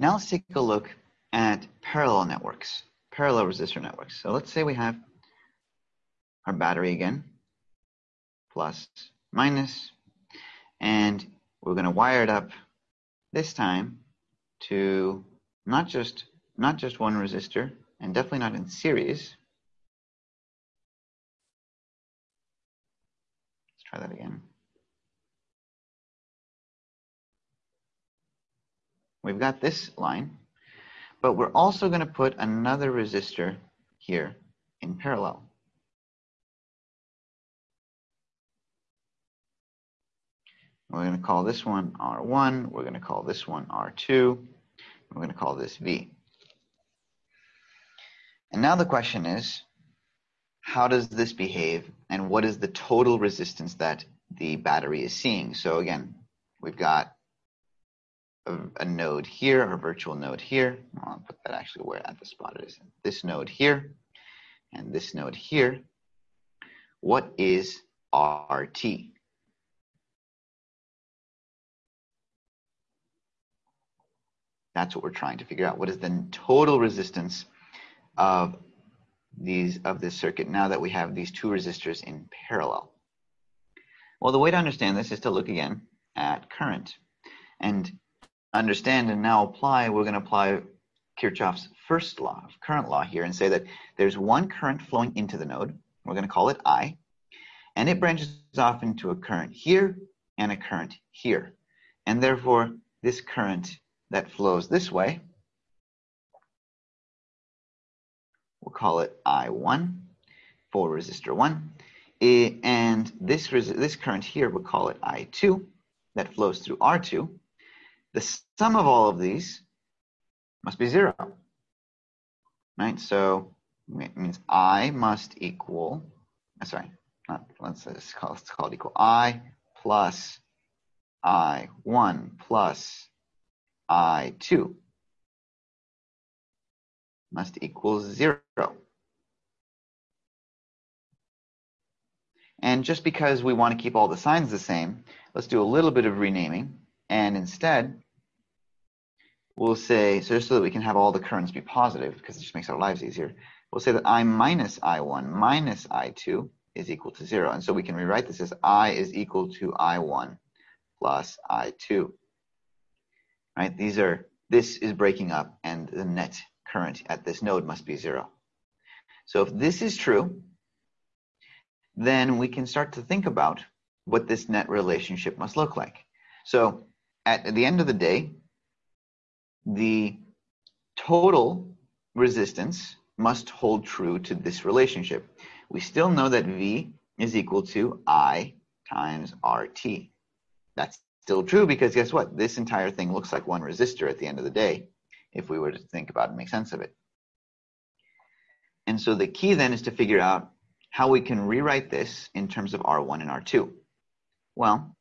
Now let's take a look at parallel networks, parallel resistor networks. So let's say we have our battery again, plus, minus, and we're going to wire it up this time to not just not just one resistor and definitely not in series. Let's try that again. We've got this line, but we're also going to put another resistor here in parallel. We're going to call this one R1. We're going to call this one R2. We're going to call this V. And now the question is, how does this behave and what is the total resistance that the battery is seeing? So again, we've got a, a node here, a virtual node here. I'll put that actually where at the spot it is. This node here and this node here. What is RT? That's what we're trying to figure out. What is the total resistance of these of this circuit now that we have these two resistors in parallel? Well, the way to understand this is to look again at current and understand and now apply, we're going to apply Kirchhoff's first law current law here and say that there's one current flowing into the node. We're going to call it I. And it branches off into a current here and a current here. And therefore, this current that flows this way. We'll call it I1 for resistor 1. And this, this current here, we'll call it I2 that flows through R2. The sum of all of these must be 0. Right? So it means I must equal, uh, sorry, not, let's, let's, call, let's call it equal. I plus I1 plus I2 must equal 0. And just because we want to keep all the signs the same, let's do a little bit of renaming. And instead, we'll say, so just so that we can have all the currents be positive, because it just makes our lives easier, we'll say that I minus I1 minus I2 is equal to 0. And so we can rewrite this as I is equal to I1 plus I2 right? These are, this is breaking up and the net current at this node must be zero. So if this is true, then we can start to think about what this net relationship must look like. So at the end of the day, the total resistance must hold true to this relationship. We still know that V is equal to I times RT. That's still true because guess what? This entire thing looks like one resistor at the end of the day, if we were to think about and make sense of it. And so the key then is to figure out how we can rewrite this in terms of R1 and R2. Well,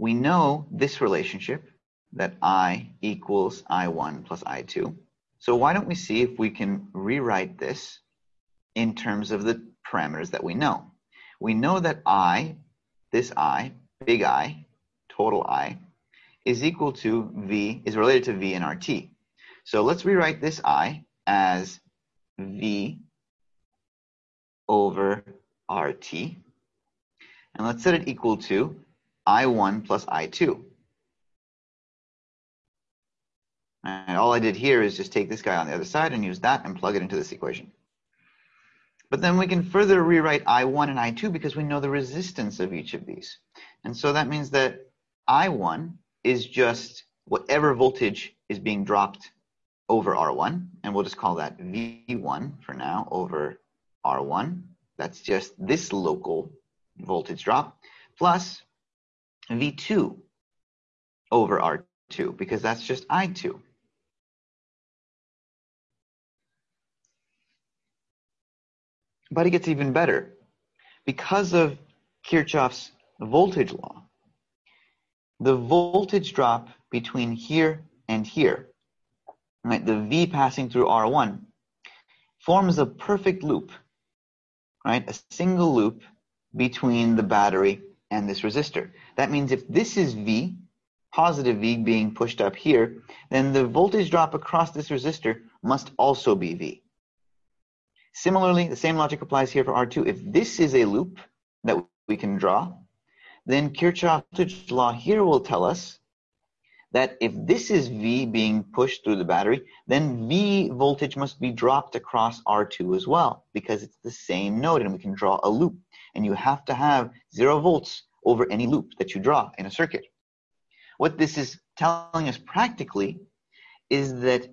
we know this relationship that I equals I1 plus I2. So why don't we see if we can rewrite this in terms of the parameters that we know. We know that I, this I, big I, total I, is equal to V, is related to V in RT. So let's rewrite this I as V over RT. And let's set it equal to I1 plus I2. And all I did here is just take this guy on the other side and use that and plug it into this equation. But then we can further rewrite I1 and I2 because we know the resistance of each of these. And so that means that I1 is just whatever voltage is being dropped over R1, and we'll just call that V1 for now over R1. That's just this local voltage drop, plus V2 over R2, because that's just I2. But it gets even better. Because of Kirchhoff's voltage law, the voltage drop between here and here, right, the V passing through R1, forms a perfect loop, right, a single loop between the battery and this resistor. That means if this is V positive V being pushed up here, then the voltage drop across this resistor must also be V. Similarly, the same logic applies here for R2. If this is a loop that we can draw, then Kirchhoff's law here will tell us that if this is V being pushed through the battery, then V voltage must be dropped across R2 as well, because it's the same node and we can draw a loop. And you have to have zero volts over any loop that you draw in a circuit. What this is telling us practically is that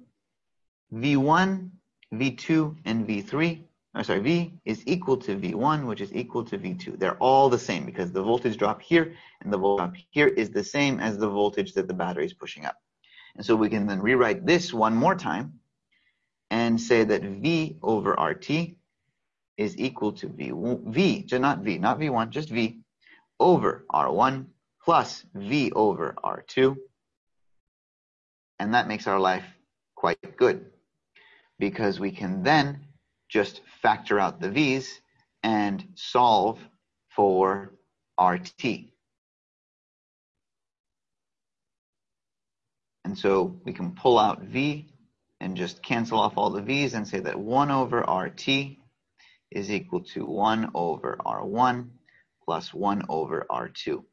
V1, V2, and V3 or sorry, V is equal to V1, which is equal to V2. They're all the same because the voltage drop here and the voltage drop here is the same as the voltage that the battery is pushing up. And so we can then rewrite this one more time and say that V over RT is equal to V, v not V, not V1, just V over R1 plus V over R2. And that makes our life quite good because we can then just factor out the v's and solve for RT. And so we can pull out V and just cancel off all the V's and say that 1 over RT is equal to 1 over R1 plus 1 over R2.